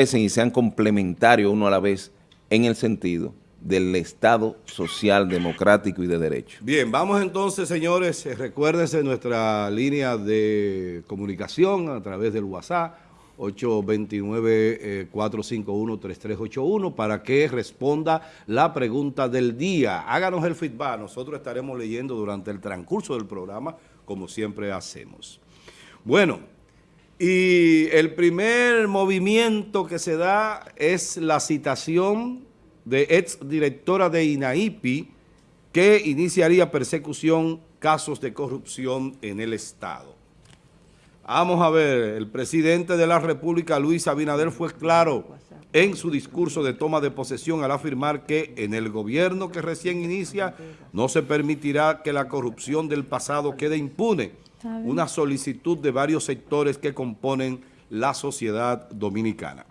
y sean complementarios uno a la vez en el sentido del Estado social, democrático y de derecho. Bien, vamos entonces, señores, eh, recuérdense nuestra línea de comunicación a través del WhatsApp, 829-451-3381, eh, para que responda la pregunta del día. Háganos el feedback, nosotros estaremos leyendo durante el transcurso del programa, como siempre hacemos. Bueno, y el primer movimiento que se da es la citación de ex directora de INAIPI que iniciaría persecución casos de corrupción en el Estado. Vamos a ver, el presidente de la República, Luis Abinader, fue claro en su discurso de toma de posesión al afirmar que en el gobierno que recién inicia no se permitirá que la corrupción del pasado quede impune. Una solicitud de varios sectores que componen la sociedad dominicana.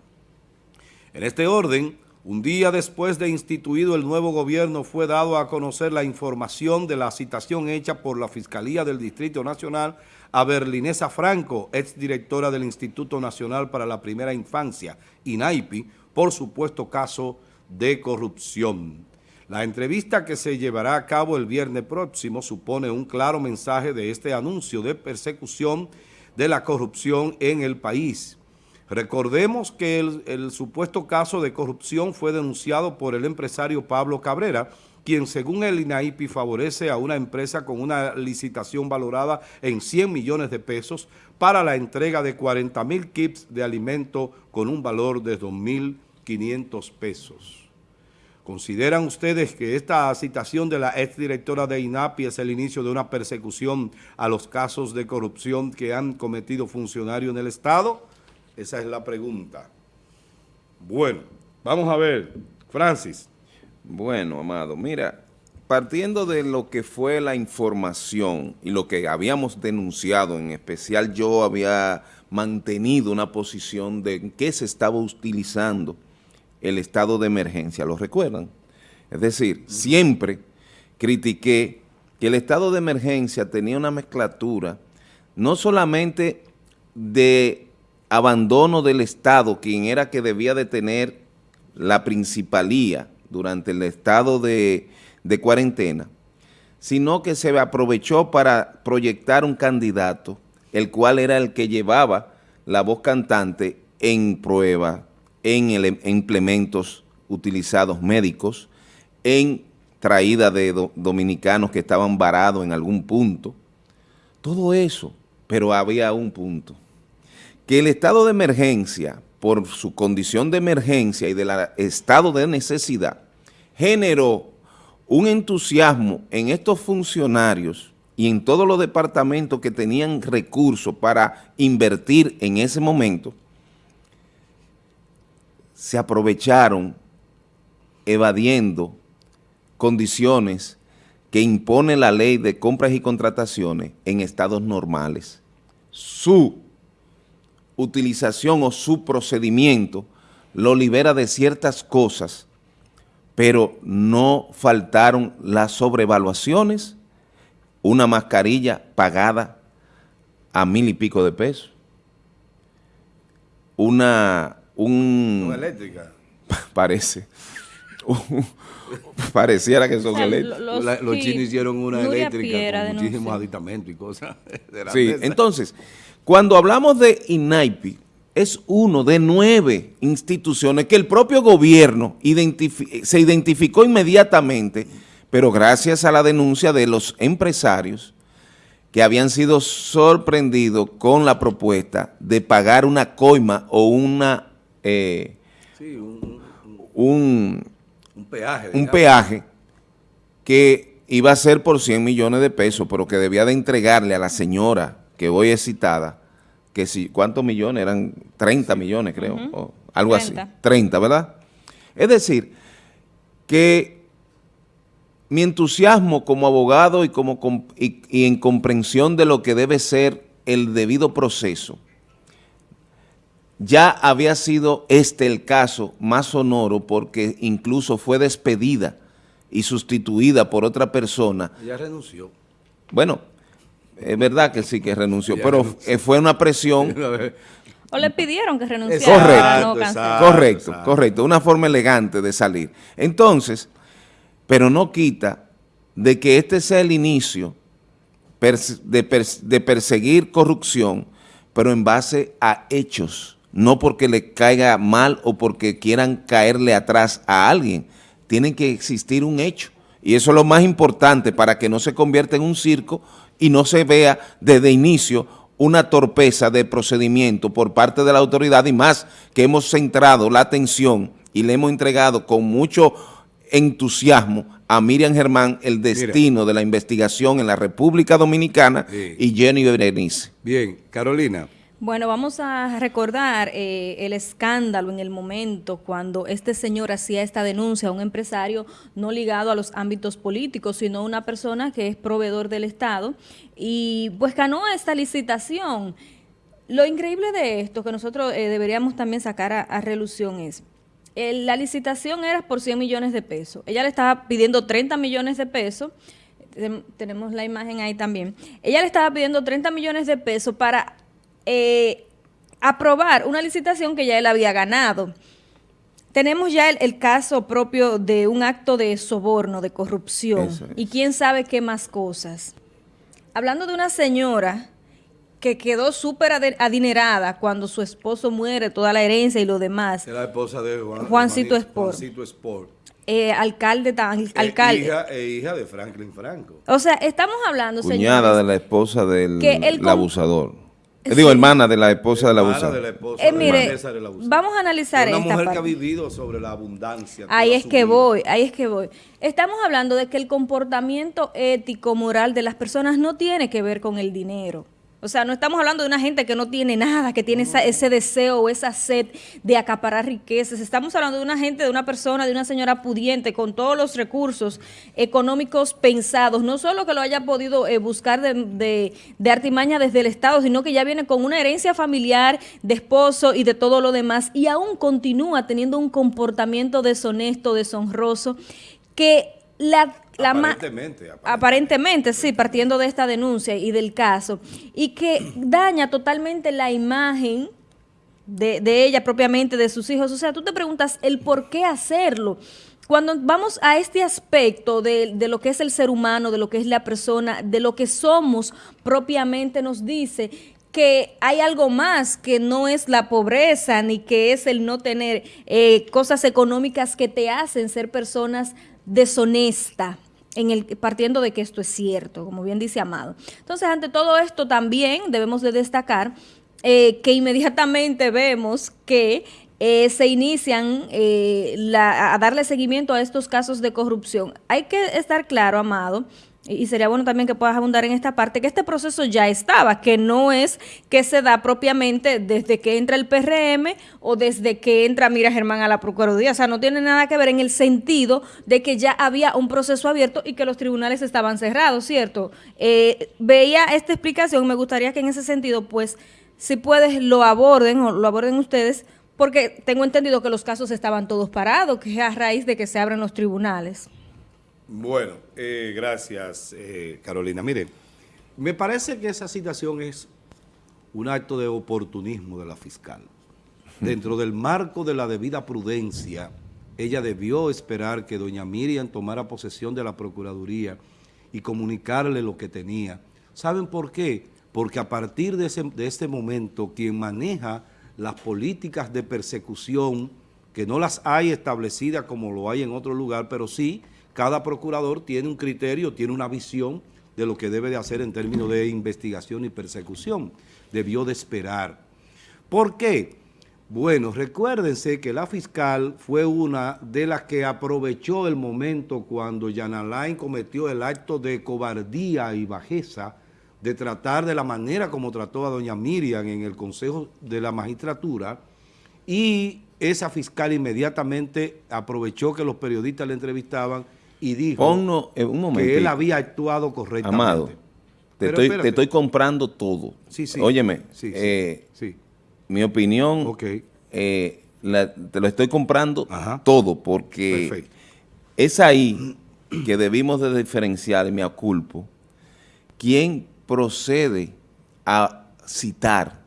En este orden, un día después de instituido el nuevo gobierno fue dado a conocer la información de la citación hecha por la Fiscalía del Distrito Nacional a Berlinesa Franco, exdirectora del Instituto Nacional para la Primera Infancia, INAIPI, por supuesto caso de corrupción. La entrevista que se llevará a cabo el viernes próximo supone un claro mensaje de este anuncio de persecución de la corrupción en el país. Recordemos que el, supuesto caso de corrupción fue denunciado por el empresario Pablo Cabrera, quien según el INAIPI favorece a una empresa con una licitación valorada en 100 millones de pesos para la entrega de 40 mil kits de alimento con un valor de 2.500 pesos. ¿Consideran ustedes que esta citación de la exdirectora de INAPI es el inicio de una persecución a los casos de corrupción que han cometido funcionarios en el Estado? Esa es la pregunta. Bueno, vamos a ver. Francis. Bueno, Amado, mira, partiendo de lo que fue la información y lo que habíamos denunciado, en especial yo había mantenido una posición de qué se estaba utilizando el estado de emergencia, ¿lo recuerdan? Es decir, siempre critiqué que el estado de emergencia tenía una mezclatura no solamente de abandono del Estado, quien era que debía de tener la principalía durante el estado de, cuarentena, sino que se aprovechó para proyectar un candidato, el cual era el que llevaba la voz cantante en prueba, en, implementos utilizados médicos, en traída de dominicanos que estaban varados en algún punto. Todo eso, pero había un punto que el estado de emergencia, por su condición de emergencia y del estado de necesidad, generó un entusiasmo en estos funcionarios y en todos los departamentos que tenían recursos para invertir en ese momento, se aprovecharon evadiendo condiciones que impone la ley de compras y contrataciones en estados normales. Su utilización o su procedimiento lo libera de ciertas cosas, pero no faltaron las sobrevaluaciones, una mascarilla pagada a mil y pico de pesos, una... Un, eléctrica? Parece. pareciera que son eléctricas. Los, chinos hicieron una eléctrica con muchísimos aditamentos y cosas. sí, entonces... Cuando hablamos de INAIPI, es uno de nueve instituciones que el propio gobierno se identificó inmediatamente, pero gracias a la denuncia de los empresarios que habían sido sorprendidos con la propuesta de pagar una coima o una eh, un, peaje, un peaje que iba a ser por 100 millones de pesos, pero que debía de entregarle a la señora que hoy es citada, que si, ¿cuántos millones? Eran 30 millones, creo, o algo así. 30, ¿verdad? Es decir, que mi entusiasmo como abogado y, como, y en comprensión de lo que debe ser el debido proceso, ya había sido este el caso más sonoro porque incluso fue despedida y sustituida por otra persona. Ya renunció. Bueno, es verdad que sí que renunció, pero fue una presión. O le pidieron que renunciara. Correcto, correcto, correcto. Una forma elegante de salir. Entonces, pero no quita de que este sea el inicio de, perseguir corrupción, pero en base a hechos, no porque le caiga mal o porque quieran caerle atrás a alguien. Tiene que existir un hecho. Y eso es lo más importante para que no se convierta en un circo y no se vea desde inicio una torpeza de procedimiento por parte de la autoridad y más que hemos centrado la atención y le hemos entregado con mucho entusiasmo a Miriam Germán el destino de la investigación en la República Dominicana y Jenny Berenice. Bien, Carolina. Bueno, vamos a recordar eh, el escándalo en el momento cuando este señor hacía esta denuncia a un empresario no ligado a los ámbitos políticos, sino una persona que es proveedor del Estado y pues ganó esta licitación. Lo increíble de esto que nosotros eh, deberíamos también sacar a, relución es, la licitación era por 100 millones de pesos. Ella le estaba pidiendo 30 millones de pesos tenemos la imagen ahí también. Ella le estaba pidiendo 30 millones de pesos para eh, aprobar una licitación que ya él había ganado. Tenemos ya el, caso propio de un acto de soborno, de corrupción, y quién sabe qué más cosas. Hablando de una señora que quedó súper adinerada cuando su esposo muere, toda la herencia y lo demás. Era la esposa de Juancito Sport. Juancito Sport. Eh, alcalde, alcalde. Hija, e hija de Franklin Franco. O sea, estamos hablando, Cuñada de la esposa del abusador. Digo, hermana de la esposa de la abusador. De la esposa eh, mire, vamos a analizar una esta mujer que ha vivido sobre la abundancia. Ahí es que voy, ahí es que voy. Estamos hablando de que el comportamiento ético, moral de las personas no tiene que ver con el dinero. O sea, no estamos hablando de una gente que no tiene nada, que tiene ese deseo o esa sed de acaparar riquezas. Estamos hablando de una gente, de una persona, de una señora pudiente con todos los recursos económicos pensados. No solo que lo haya podido eh, buscar de, de, artimaña desde el Estado, sino que ya viene con una herencia familiar de esposo y de todo lo demás. Y aún continúa teniendo un comportamiento deshonesto, deshonroso, que la aparentemente, aparentemente, sí, partiendo de esta denuncia y del caso, y que daña totalmente la imagen de, ella propiamente, de sus hijos. O sea, tú te preguntas el por qué hacerlo. Cuando vamos a este aspecto de, de, lo que es el ser humano, de lo que es la persona, de lo que somos propiamente, nos dice que hay algo más que no es la pobreza ni que es el no tener eh, cosas económicas que te hacen ser personas deshonestas en el, partiendo de que esto es cierto, como bien dice Amado. Entonces, ante todo esto también debemos de destacar eh, que inmediatamente vemos que eh, se inician eh, a darle seguimiento a estos casos de corrupción. Hay que estar claro, Amado, y sería bueno también que puedas abundar en esta parte, que este proceso ya estaba, que no es que se da propiamente desde que entra el PRM o desde que entra Mira Germán a la Procuraduría, o sea, no tiene nada que ver en el sentido de que ya había un proceso abierto y que los tribunales estaban cerrados, ¿cierto? Eh, veía esta explicación, me gustaría que en ese sentido, pues, si puedes, lo aborden o lo aborden ustedes, porque tengo entendido que los casos estaban todos parados, que es a raíz de que se abren los tribunales. Bueno, eh, gracias eh, Carolina. Mire, me parece que esa situación es un acto de oportunismo de la fiscal. Dentro del marco de la debida prudencia, ella debió esperar que doña Miriam tomara posesión de la Procuraduría y comunicarle lo que tenía. ¿Saben por qué? Porque a partir de, de este momento, quien maneja las políticas de persecución, que no las hay establecidas como lo hay en otro lugar, pero sí cada procurador tiene un criterio, tiene una visión de lo que debe de hacer en términos de investigación y persecución. Debió de esperar. ¿Por qué? Bueno, recuérdense que la fiscal fue una de las que aprovechó el momento cuando Jan Alain cometió el acto de cobardía y bajeza de tratar de la manera como trató a doña Miriam en el Consejo de la Magistratura y esa fiscal inmediatamente aprovechó que los periodistas le entrevistaban y dijo eh, un que él había actuado correctamente. Amado, te, estoy, comprando todo. Sí, sí. Óyeme, eh, sí, mi opinión, eh, te lo estoy comprando todo porque es ahí que debimos de diferenciar, y me aculpo, quién procede a citar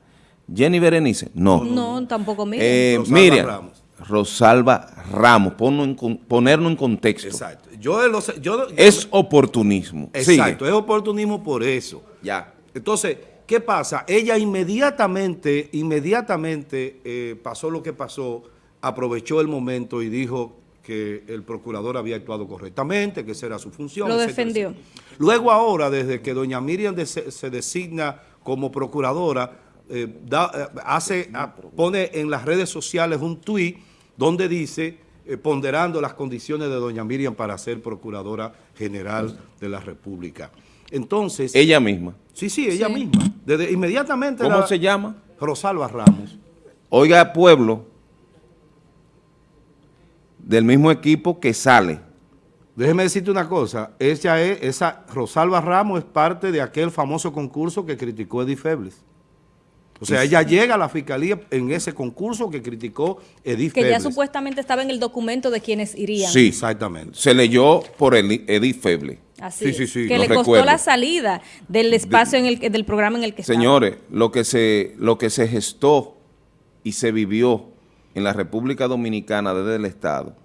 Jenny Berenice, no. No, tampoco Miriam. Eh, Rosalba Miriam, Ramos. Rosalba Ramos, ponlo en ponerlo en contexto. Exacto. Yo, lo sé- yo- yo- Es oportunismo. Exacto, Sigue. es oportunismo por eso. Ya. Entonces, ¿qué pasa? Ella inmediatamente, inmediatamente eh, pasó lo que pasó, aprovechó el momento y dijo que el procurador había actuado correctamente, que esa era su función. Lo etcétera, defendió. etcétera. Luego ahora, desde que doña Miriam de- se, se designa como procuradora, eh, da- eh, hace, pone en las redes sociales un tuit donde dice, eh, ponderando las condiciones de doña Miriam para ser procuradora general de la República. Entonces... Ella misma. Sí, sí, ella Sí. misma. Desde inmediatamente. ¿Cómo la- se llama? Rosalba Ramos. Oiga, pueblo, del mismo equipo que sale. Déjeme decirte una cosa. Ella es, esa Rosalba Ramos es parte de aquel famoso concurso que criticó Edith Febles. O sea, ella llega a la fiscalía en ese concurso que criticó Edith que ya supuestamente estaba en el documento de quienes irían. Sí. Exactamente. Se leyó por Edith Feble. Así Sí, sí, sí, Que le costó recuerdo. la salida del espacio en el que- del programa en el que estaba. Señores, lo que se, lo que se gestó y se vivió en la República Dominicana desde el Estado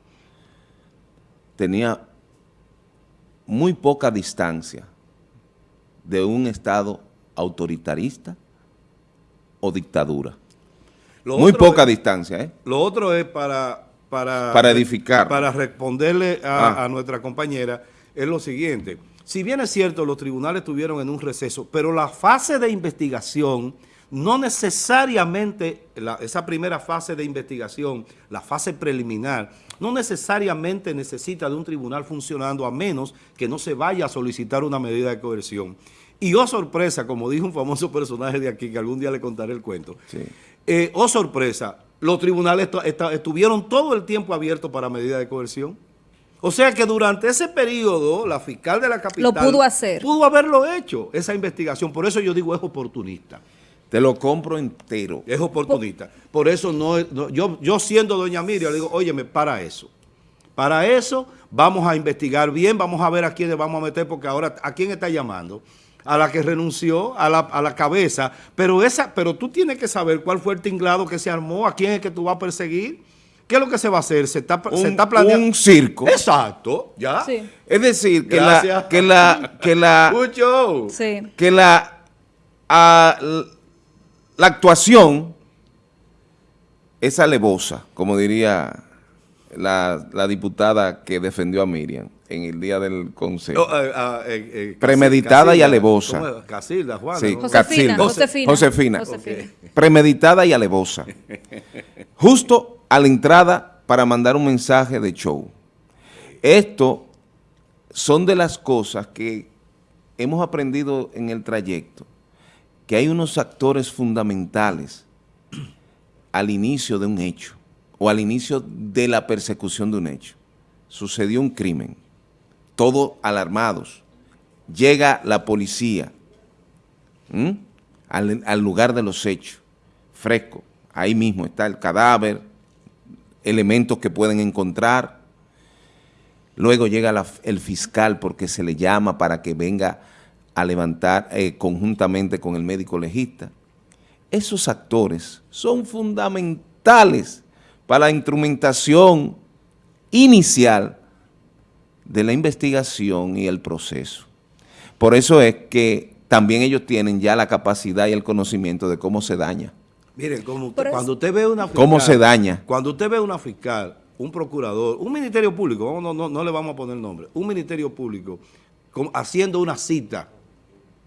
tenía muy poca distancia de un Estado autoritarista o dictadura. Lo muy poca es- distancia, ¿eh? Lo otro es para... Para, Para edificar. Para responderle a, Ah. a nuestra compañera, es lo siguiente. Si bien es cierto, los tribunales estuvieron en un receso, pero la fase de investigación, no necesariamente, la- esa primera fase de investigación, la fase preliminar, no necesariamente necesita de un tribunal funcionando a menos que no se vaya a solicitar una medida de coerción. Y oh sorpresa, como dijo un famoso personaje de aquí, que algún día le contaré el cuento, Sí. eh, oh sorpresa, los tribunales estuvieron todo el tiempo abiertos para medida de coerción. O sea que durante ese periodo, la fiscal de la capital... Lo pudo hacer. Pudo haberlo hecho, esa investigación. Por eso yo digo es oportunista. Te lo compro entero. Es oportunista. Por eso no, es- no- yo, yo siendo doña Miriam, le digo, óyeme, para eso. Para eso vamos a investigar bien, vamos a ver a quiénes vamos a meter, porque ahora, ¿a quién está llamando? A la que renunció, a la, a la cabeza. Pero esa, pero tú tienes que saber cuál fue el tinglado que se armó, a quién es que tú vas a perseguir. ¿Qué es lo que se va a hacer? Se está, se Un, está planeando. un circo. Exacto, ya. Sí. Es decir, que Gracias. la, que la, que la. Sí. que la, l- la actuación es alevosa, como diría la, la diputada que defendió a Miriam en el día del consejo. Oh, eh, ah, eh, eh, Premeditada y alevosa. Casilda, Juana. Sí, ¿no? Josefina, Casilda. Josefina. Josefina. Josefina. Premeditada y alevosa. Justo a la entrada para mandar un mensaje de show. Esto son de las cosas que hemos aprendido en el trayecto, que hay unos actores fundamentales al inicio de un hecho o al inicio de la persecución de un hecho. Sucedió un crimen, todos alarmados, llega la policía al, lugar de los hechos, fresco, ahí mismo está el cadáver, elementos que pueden encontrar, luego llega el fiscal porque se le llama para que venga a levantar eh, conjuntamente con el médico legista. Esos actores son fundamentales para la instrumentación inicial de la investigación y el proceso. Por eso es que también ellos tienen ya la capacidad y el conocimiento de cómo se daña. Miren, como usted- Por eso- cuando usted ve una fiscal... ¿Cómo se daña? Cuando usted ve una fiscal, un procurador, un ministerio público, no, no, no le vamos a poner nombre, un ministerio público haciendo una cita,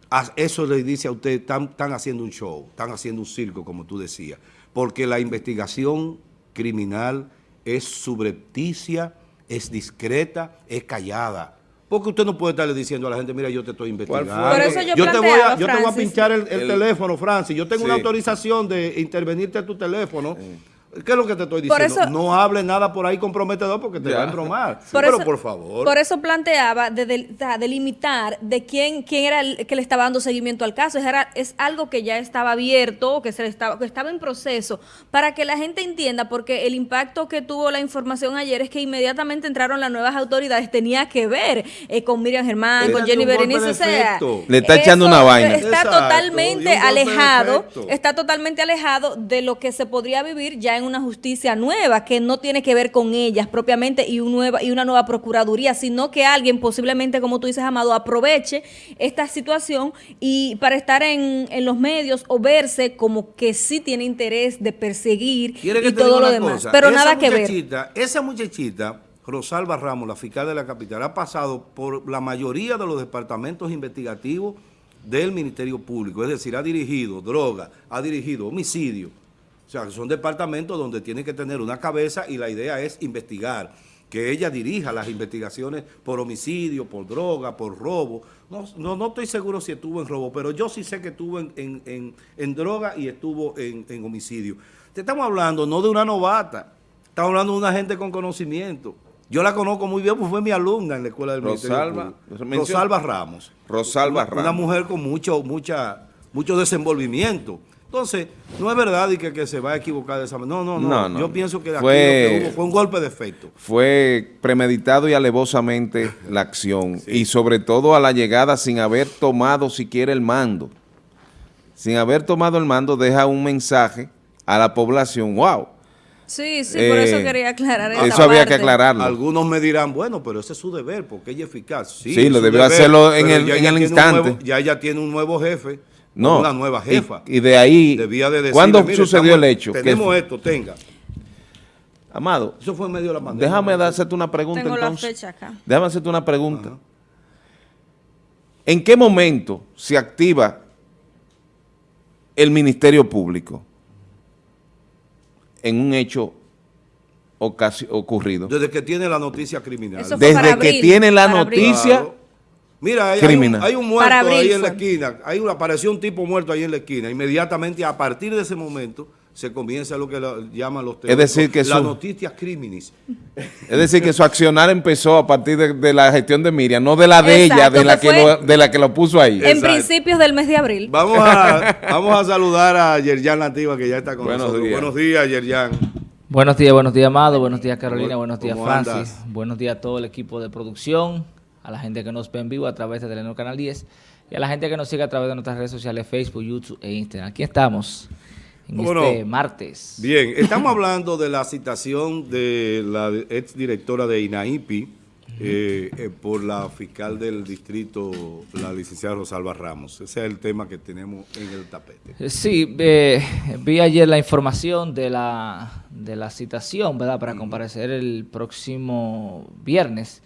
a- eso le dice a usted, están, están haciendo un show, están haciendo un circo, como tú decías, porque la investigación criminal es subrepticia, es discreta, es callada. Porque usted no puede estarle diciendo a la gente, mira, yo te estoy investigando. fue? Por eso yo te voy a, yo te voy a pinchar el, el El- teléfono, Francis. Yo tengo Sí. una autorización de intervenirte a tu teléfono ¿Qué es lo que te estoy diciendo? eso- no hables nada por ahí comprometedor porque te Ya. va a embromar. Por Pero eso- por favor. Por eso planteaba de, delimitar de quién, quién era el que le estaba dando seguimiento al caso. Es, era- es algo que ya estaba abierto, que se le estaba, que estaba en proceso, para que la gente entienda, porque el impacto que tuvo la información ayer es que inmediatamente entraron las nuevas autoridades, tenía que ver eh, con Miriam Germán, con Jenny Berenice, o sea. Le está echando una vaina. Está Exacto, totalmente alejado, está totalmente alejado de lo que se podría vivir ya en una justicia nueva, que no tiene que ver con ellas propiamente y, un nueva, y una nueva procuraduría, sino que alguien posiblemente, como tú dices, Amado, aproveche esta situación y para estar en, en los medios o verse como que sí tiene interés de perseguir ¿Quiere que y todo lo demás. cosa? Pero Esa nada que ver. Esa muchachita, Rosalba Ramos, la fiscal de la capital, ha pasado por la mayoría de los departamentos investigativos del Ministerio Público. Es decir, ha dirigido droga, ha dirigido homicidio. O sea, son departamentos donde tiene que tener una cabeza y la idea es investigar. Que ella dirija las investigaciones por homicidio, por droga, por robo. No, no, no estoy seguro si estuvo en robo, pero yo sí sé que estuvo en, en- en- en droga y estuvo en, en homicidio. Te estamos hablando no de una novata, estamos hablando de una gente con conocimiento. Yo la conozco muy bien, pues fue mi alumna en la escuela del Ministerio Rosalba, menciona- Rosalba Ramos. Rosalba Una- Una Ramos. mujer con mucho, mucha, mucho desenvolvimiento. Entonces, no es verdad y que, que se va a equivocar de esa manera. No, no, no. No, no. Yo pienso que aquí Fue- lo que hubo fue un golpe de efecto. Fue premeditado y alevosamente la acción. Y sobre todo a la llegada sin haber tomado siquiera el mando. Sin haber tomado el mando deja un mensaje a la población. ¡Wow! Sí, sí, por eso Eh, quería aclarar esa Eso había que aclararlo. Algunos me dirán, bueno, pero ese es su deber, porque ella es eficaz. Sí, Sí, es lo debió deber, hacerlo en el- ya en el instante. nuevo- ya ella tiene un nuevo jefe, No. una nueva Y- jefa. Y, de ahí, Debía de decirle, ¿cuándo "Mire, sucedió estamos- el hecho? ¿Qué Tenemos esto, tenga. Amado, Eso fue en medio de la pandemia. déjame hacerte una pregunta Tengo la entonces. fecha acá. Déjame hacerte una pregunta. Ajá. ¿En qué momento se activa el Ministerio Público en un hecho ocurrido? Desde que tiene la noticia criminal. Eso fue Desde para que abril, tiene la abril. Mira, hay, hay un, criminal. hay un muerto Para ahí en la esquina. Hay un, apareció un tipo muerto ahí en la esquina. Inmediatamente, a partir de ese momento, se comienza lo que lo- llaman los Es decir, que la su- noticias criminis. es decir, que su accionar empezó a partir de, de la gestión de Miriam, no de la de ella, de la que lo, de la que lo puso ahí. En Exacto. principios del mes de abril. Vamos a, vamos a saludar a Yerjan Nativa, que ya está con Buenos nosotros. días. Buenos días, Yerjan. Buenos días, buenos días, Amado. Buenos días, Carolina. ¿Cómo- Buenos días, Francis. andas? Buenos días a todo el equipo de producción, a la gente que nos ve en vivo a través de Telenor Canal 10 y a la gente que nos sigue a través de nuestras redes sociales, Facebook, YouTube e Instagram. Aquí estamos en ¿Cómo este martes. Bien, estamos hablando de la citación de la ex directora de INAIPI eh, eh, por la fiscal del distrito, la licenciada Rosalba Ramos. Ese es el tema que tenemos en el tapete. Eh, Sí, eh, vi ayer la información de la, de la citación, ¿verdad? Para comparecer el próximo viernes.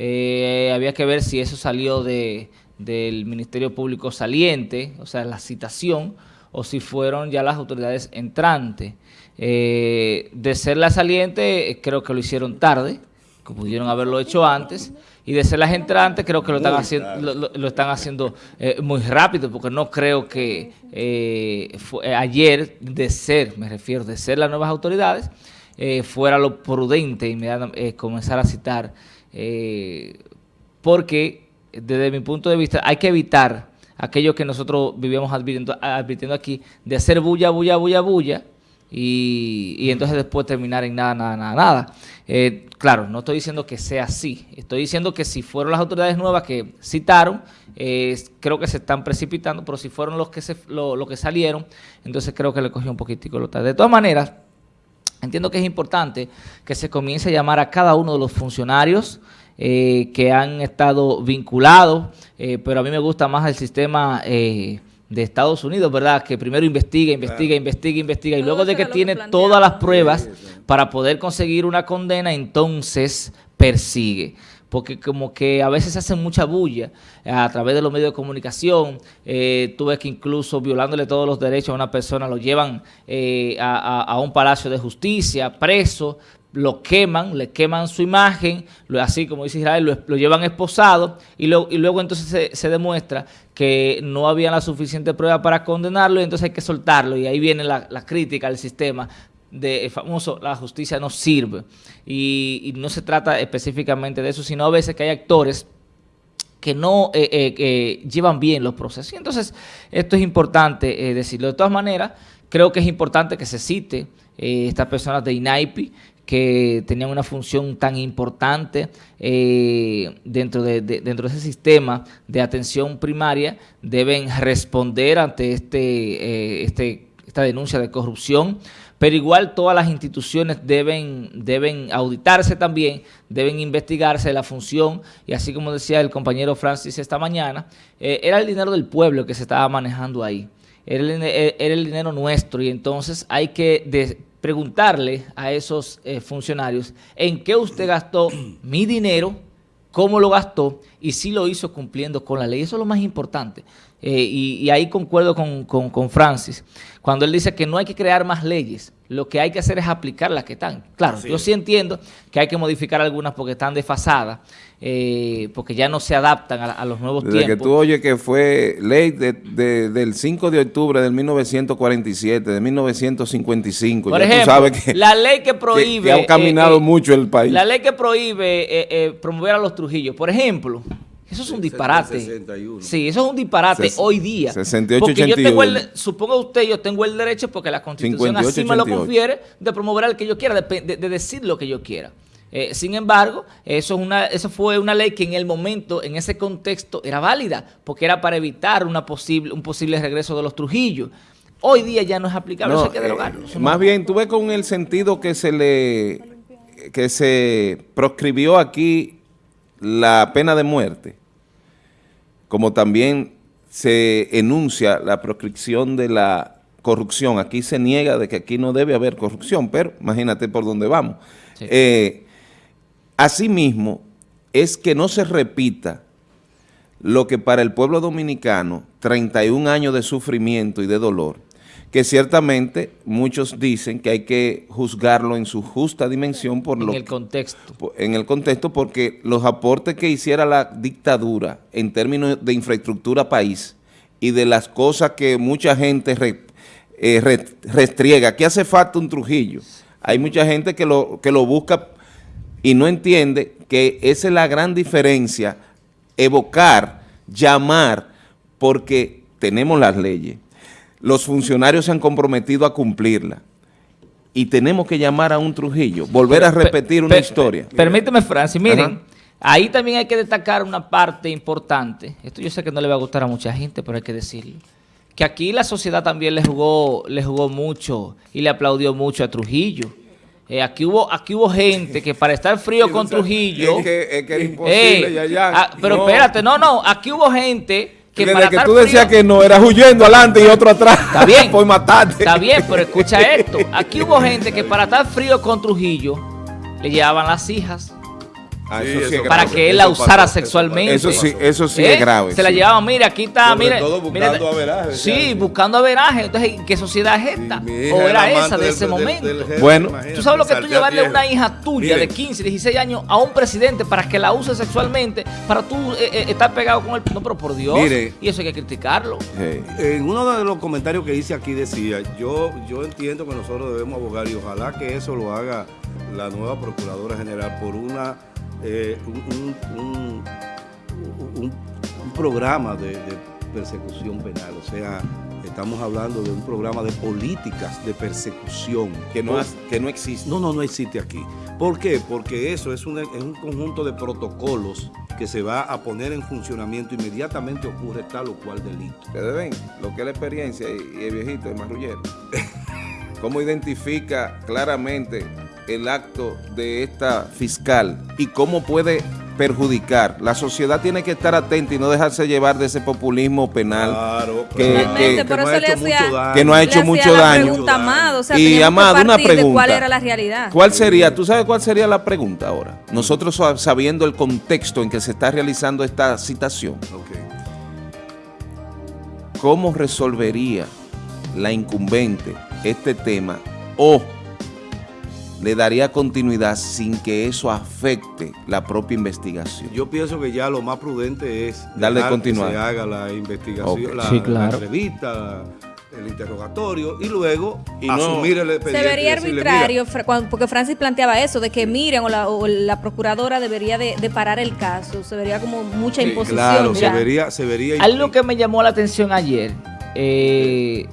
Eh, había que ver si eso salió de, del Ministerio Público saliente, o sea, la citación, o si fueron ya las autoridades entrantes. Eh, de ser la saliente, eh, creo que lo hicieron tarde, que pudieron haberlo hecho antes, y de ser las entrantes, creo que lo están haciendo, tarde. lo, lo- lo están haciendo eh, muy rápido, porque no creo que eh, ayer, de ser, me refiero, de ser las nuevas autoridades, fuera lo prudente inmediatamente comenzar a citar, eh, porque desde mi punto de vista hay que evitar aquello que nosotros vivíamos advirtiendo, advirtiendo aquí, de hacer bulla, bulla, bulla, bulla, y, y entonces después terminar en nada, nada, nada, nada. Eh, claro, no estoy diciendo que sea así, estoy diciendo que si fueron las autoridades nuevas que citaron, eh, creo que se están precipitando, pero si fueron los que, se, lo, lo que salieron, entonces creo que le cogió un poquitico lo tarde. De todas maneras, Entiendo que es importante que se comience a llamar a cada uno de los funcionarios eh, que han estado vinculados, eh, pero a mí me gusta más el sistema eh, de Estados Unidos, ¿verdad? Que primero investiga, investiga, investiga, investiga, y luego de que tiene todas las pruebas para poder conseguir una condena, entonces persigue. Porque como que a veces se hacen mucha bulla eh, a través de los medios de comunicación. Eh, tú ves que incluso violándole todos los derechos a una persona lo llevan eh, a, un palacio de justicia, preso, lo queman, le queman su imagen, lo- así como dice Israel, lo, lo llevan esposado y, lo- y luego entonces se, se demuestra que no había la suficiente prueba para condenarlo y entonces hay que soltarlo y ahí viene la, la crítica al sistema de el famoso la justicia no sirve. Y, y no se trata específicamente de eso, sino a veces que hay actores que no eh, eh, que llevan bien los procesos. Y entonces, esto es importante eh, decirlo. De todas maneras, creo que es importante que se cite eh, estas personas de INAIPI que tenían una función tan importante eh, dentro, de, de- dentro de ese sistema de atención primaria, deben responder ante este, eh, este, esta denuncia de corrupción, pero igual todas las instituciones deben, deben auditarse también, deben investigarse la función, y así como decía el compañero Francis esta mañana, eh, era el dinero del pueblo que se estaba manejando ahí. Era el, el dinero nuestro. Y entonces hay que preguntarle a esos eh, funcionarios en qué usted gastó mi dinero, cómo lo gastó y si lo hizo cumpliendo con la ley. Eso es lo más importante. Eh, y, y ahí concuerdo con, con- con Francis, cuando él dice que no hay que crear más leyes, lo que hay que hacer es aplicar las que están. Claro, yo sí entiendo que hay que modificar algunas porque están desfasadas, eh, porque ya no se adaptan a, a los nuevos Desde que tiempos. tú oyes que fue ley de- de- del 5 de octubre de 1947, de 1955, Por ya ejemplo, tú sabes que, la ley que prohíbe... que ha caminado eh, eh, mucho el país. La ley que prohíbe eh, eh, promover a los Trujillos, por ejemplo, eso es un disparate. 61. Sí, eso es un disparate Ses- hoy día. 68, porque yo tengo el, 81. suponga usted, yo tengo el derecho, porque la Constitución 58, así me lo 88. confiere, de promover al que yo quiera, de, de- de decir lo que yo quiera. Eh, sin embargo, eso, es una, eso fue una ley que en el momento, en ese contexto, era válida, porque era para evitar una posible, un posible regreso de los Trujillos. Hoy día ya no es aplicable, No, eso hay que eh, no- más bien, tú ves con el sentido que se le que se proscribió aquí la pena de muerte, como también se enuncia la proscripción de la corrupción. Aquí se niega de que aquí no debe haber corrupción, pero imagínate por dónde vamos. Sí. Eh, asimismo, es que no se repita lo que para el pueblo dominicano, 31 años de sufrimiento y de dolor, que ciertamente muchos dicen que hay que juzgarlo en su justa dimensión por en lo el contexto. po- en el contexto porque los aportes que hiciera la dictadura en términos de infraestructura país y de las cosas que mucha gente re- eh, re- restriega, que hace falta un Trujillo. Hay mucha gente que lo, que lo busca y no entiende que esa es la gran diferencia, evocar, llamar, porque tenemos las leyes. Los funcionarios se han comprometido a cumplirlas. Y tenemos que llamar a un Trujillo, volver a Pe- repetir una historia. Permíteme, Francis, miren, Ajá. ahí también hay que destacar una parte importante. Esto yo sé que no le va a gustar a mucha gente, pero hay que decirlo. Que aquí la sociedad también le jugó, le jugó mucho y le aplaudió mucho a Trujillo. Eh, aquí hubo aquí hubo gente que para estar frío con Trujillo... Es que, es que era imposible, eh, Yayán. ah, pero No. espérate, no, no, aquí hubo gente que Desde para que tú decías frío- que no, eras huyendo adelante y otro atrás. Está bien. Por matarte. Está bien, pero escucha esto. Aquí hubo gente que para estar frío con Trujillo le llevaban las hijas Ah, Sí, eso sí eso es para grave. que él eso la usara pasó, sexualmente. Eso sí, eso sí ¿Eh? es grave. Se la sí. llevaban, mire, aquí está, Sobre mire. todo mire, buscando averaje, Sí, buscando averaje. Entonces, ¿qué sociedad es esta? O era esa de del- ese del- momento. del jefe, Bueno. Tú sabes lo que tú llevarle una hija tuya Miren, de 15, 16 años a un presidente para que la use sexualmente, para tú eh, eh, estar pegado con él. No, pero por Dios. Mire. y eso hay que criticarlo. En uno de los comentarios que hice aquí decía, yo, yo entiendo que nosotros debemos abogar y ojalá que eso lo haga la nueva Procuradora General por una eh, un, un- un- un- un programa de, de persecución penal. O sea, estamos hablando de un programa de políticas de persecución. Que no, que no existe. No, no, no existe aquí. ¿Por qué? Porque eso es, una- es un conjunto de protocolos que se va a poner en funcionamiento inmediatamente ocurre tal o cual delito. Ustedes ven lo que es la experiencia y, y el viejito, el marrullero. Cómo identifica claramente el acto de esta fiscal y cómo puede perjudicar. La sociedad tiene que estar atenta y no dejarse llevar de ese populismo penal Claro, que- claro. que- por no ha hecho hacía- mucho daño. que no ha Le hecho hacía mucho la daño. pregunta a Amado, o sea, y Amado, una pregunta. cuál era la realidad. ¿Cuál sería? ¿Tú sabes cuál sería la pregunta ahora? Nosotros sa- sabiendo el contexto en que se está realizando esta citación. ¿cómo resolvería la incumbente este tema o le daría continuidad sin que eso afecte la propia investigación? Yo pienso que ya lo más prudente es Darle continuidad. que se haga la investigación, la, Sí, la claro. entrevista, el interrogatorio y luego Y no- asumir el Se expediente. y vería arbitrario, "Mira, Fra- cuando- porque Francis planteaba eso, de que Miriam o la, o la procuradora debería de, de parar el caso. Se vería como mucha sí, imposición. claro, se vería, se vería Algo que me llamó la atención ayer eh,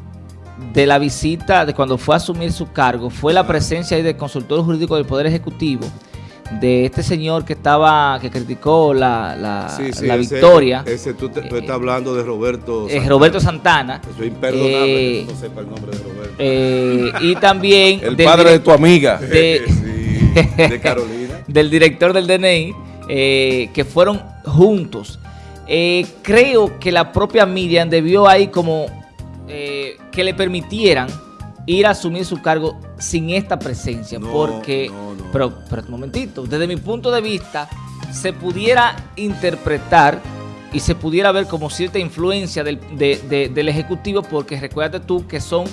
de la visita, de cuando fue a asumir su cargo, fue la presencia ahí del consultor jurídico del Poder Ejecutivo, de este señor que estaba, que criticó la, la, Sí, sí, la ese- victoria, Ese, tú, te- tú Eh, estás hablando de Roberto. eh, Santana. Roberto Santana. Eso es imperdonable Eh, que no sepa el nombre de Roberto. eh, y también El del padre de tu amiga. de- Sí, de Carolina. del director del DNI, eh, que fueron juntos. Eh, creo que la propia Miriam debió ahí como eh, que le permitieran ir a asumir su cargo sin esta presencia, No, porque, no, no. Pero, pero un momentito, desde mi punto de vista, se pudiera interpretar y se pudiera ver como cierta influencia del, de- de- del Ejecutivo, porque recuérdate tú que son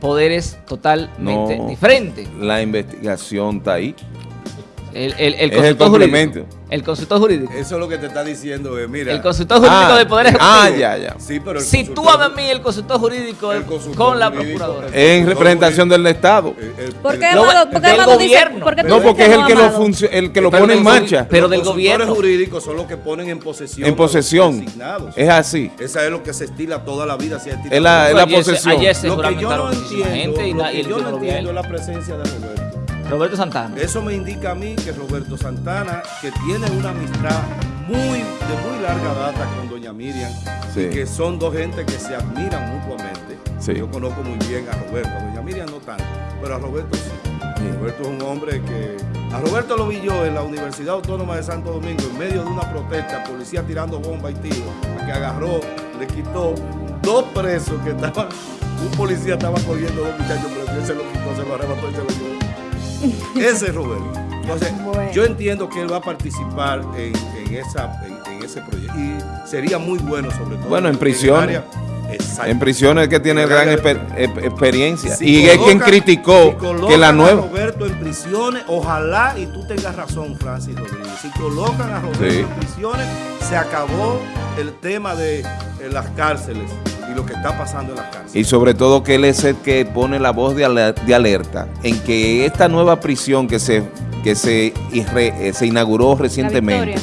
poderes totalmente diferentes. La investigación está ahí. El, el, el Es el consultor complemento. jurídico. El consultor jurídico. Eso es lo que te está diciendo, eh, mira. El consultor jurídico Ah, del Poder Ejecutivo. Ah, ya, ya. Sí, pero el Si tú consultor- a mí el consultor jurídico el del- consultor con la procuradora. En representación jurídico, del Estado. el- el- ¿Por qué Lo- Amado, por qué del Amado dice? gobierno. ¿por qué No, porque es el que lo, el que lo pone en marcha. pero los del consultores gobierno. jurídicos son los que ponen en posesión. En los posesión. designados. Es así. Esa es lo que se estila toda la vida. se Es la- es la posesión. Ayer se Lo que yo no entiendo, gente y, lo na- y que el yo no título de entiendo es la presencia de Roberto. Roberto Santana. Eso me indica a mí que Roberto Santana, que tiene una amistad muy de muy larga data con doña Miriam, Sí. y que son dos gente que se admiran mutuamente. Sí. Yo conozco muy bien a Roberto, a doña Miriam no tanto, pero a Roberto sí. Sí. Roberto es un hombre que... A Roberto lo vi yo en la Universidad Autónoma de Santo Domingo, en medio de una protesta, policía tirando bomba y tiro, a que agarró, le quitó dos presos que estaban... Un policía estaba cogiendo dos muchachos, pero él se lo quitó, se lo arrebató y se lo llevó. Ese es Roberto. Entonces, Bueno. yo entiendo que él va a participar en, en esa, en, en ese proyecto. Y sería muy bueno, sobre todo. Bueno, en Exacto. En prisiones que tiene gran exper- experiencia. Si y es quien criticó si colocan que la a nueva... Roberto en prisiones, ojalá, y tú tengas razón, Francis Rodríguez. Si colocan a Roberto Sí. en prisiones, se acabó el tema de eh, las cárceles y lo que está pasando en las cárceles. Y sobre todo que él es el que pone la voz de aler- de alerta en que esta nueva prisión que se, que se, eh, se inauguró recientemente.